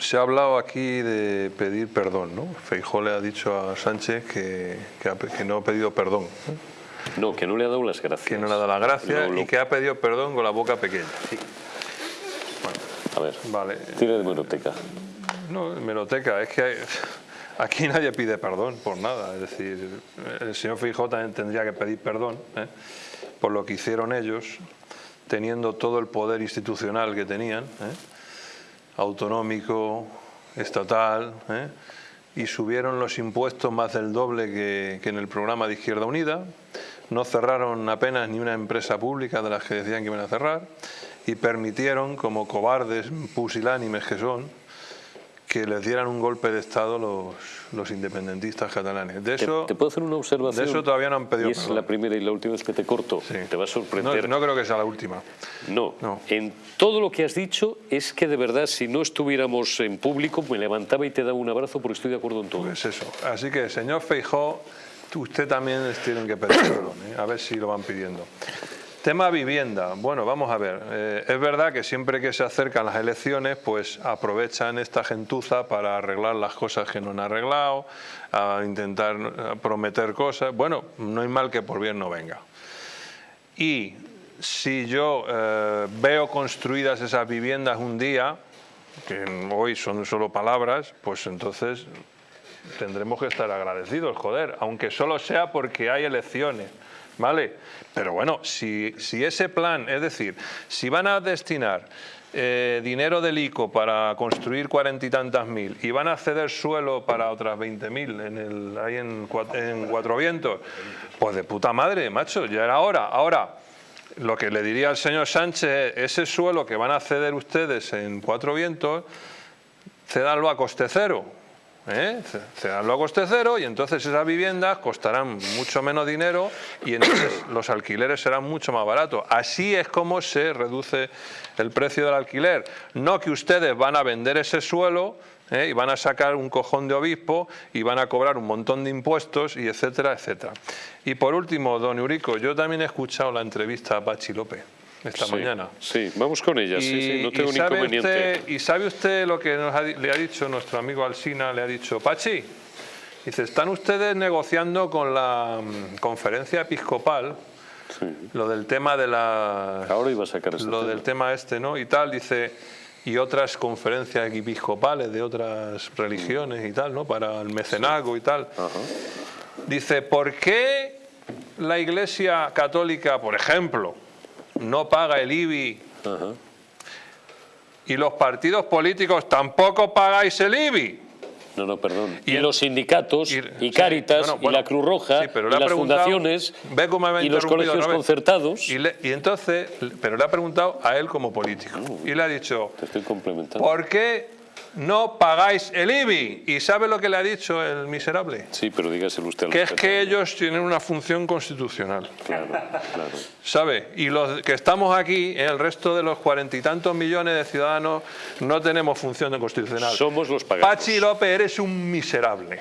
Se ha hablado aquí de pedir perdón, ¿no? Feijó le ha dicho a Sánchez que, que, ha- que no ha pedido perdón, ¿no? No, que no le ha dado las gracias. que no le ha dado las gracias y que ha pedido perdón con la boca pequeña. A ver, Vale, tira de meroteca. no, meroteca, es que hay- aquí nadie pide perdón por nada, es decir, el señor Feijó también tendría que pedir perdón ¿eh? por lo que hicieron ellos, teniendo todo el poder institucional que tenían, ¿eh? Autonómico, estatal, ¿eh? y subieron los impuestos más del doble que, que en el programa de Izquierda Unida, no cerraron apenas ni una empresa pública de las que decían que iban a cerrar, y permitieron, como cobardes pusilánimes que son, que les dieran un golpe de Estado los, los independentistas catalanes. De ¿Te, eso, te puedo hacer una observación? de eso todavía no han pedido Y es perdón. la primera y la última vez que te corto. Sí. Te va a sorprender. no, no creo que sea la última. No. No. en todo lo que has dicho es que de verdad si no estuviéramos en público me levantaba y te daba un abrazo porque estoy de acuerdo en todo. Pues eso. Así que, señor Feijó, usted también les tienen que pedir perdón, ¿eh? a ver si lo van pidiendo. Tema vivienda. Bueno, vamos a ver. Eh, es verdad que siempre que se acercan las elecciones, pues aprovechan esta gentuza para arreglar las cosas que no han arreglado, a intentar prometer cosas. Bueno, no hay mal que por bien no venga. Y si yo eh, veo construidas esas viviendas un día, que hoy son solo palabras, pues entonces tendremos que estar agradecidos, joder, aunque solo sea porque hay elecciones, ¿vale? Pero bueno, si, si ese plan, es decir, si van a destinar eh, dinero del ICO para construir cuarenta y tantas mil y van a ceder suelo para otras veinte mil en el, ahí en Cuatro Vientos, pues de puta madre, macho, ya era hora. Ahora, lo que le diría al señor Sánchez es, ese suelo que van a ceder ustedes en Cuatro Vientos, cedanlo a coste cero. ¿Eh? Cedanlo a coste cero y entonces esas viviendas costarán mucho menos dinero y entonces los alquileres serán mucho más baratos. Así es como se reduce el precio del alquiler. No que ustedes van a vender ese suelo ¿eh? y van a sacar un cojón de obispo y van a cobrar un montón de impuestos y etcétera, etcétera. Y por último, don Eurico, yo también he escuchado la entrevista a Pachi López esta Sí, mañana. Sí, vamos con ella, sí, sí, no tengo sabe inconveniente. usted, ¿Y sabe usted lo que nos ha di- le ha dicho nuestro amigo Alsina? Le ha dicho, Pachi, dice, están ustedes negociando con la mm, conferencia episcopal Sí. lo del tema de la... Ahora iba a sacar ese Lo tema. del tema este, ¿no? Y tal, dice, y otras conferencias episcopales de otras religiones y tal, ¿no? Para el mecenazgo y tal. Ajá. Dice, ¿por qué la Iglesia Católica, por ejemplo, no paga el IBI y los partidos políticos tampoco pagáis el IBI? No, no, perdón. Y Y, el- los sindicatos, y- y, sí, Cáritas, bueno, y la Cruz Roja, sí, pero y las fundaciones, me y los colegios concertados. Y, le- y entonces, pero le ha preguntado a él como político. Y le ha dicho, Te estoy complementando. ¿por qué no pagáis el IBI? ¿Y sabe lo que le ha dicho el miserable? Sí, pero dígaselo usted al Que es que ellos tienen una función constitucional. Claro, claro. ¿Sabe? Y los que estamos aquí, en el resto de los cuarenta y tantos millones de ciudadanos, no tenemos función constitucional. Somos los paganos. Pachi López, eres un miserable.